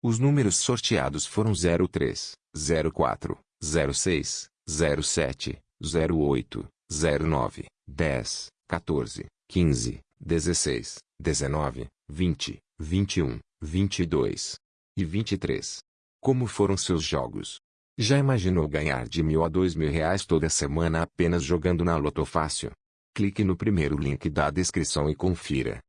Os números sorteados foram 03, 04, 06, 07, 08, 09, 10, 14, 15, 16, 19, 20, 21, 22 e 23. Como foram seus jogos? Já imaginou ganhar de mil a dois mil reais toda semana apenas jogando na Loto Fácil? Clique no primeiro link da descrição e confira.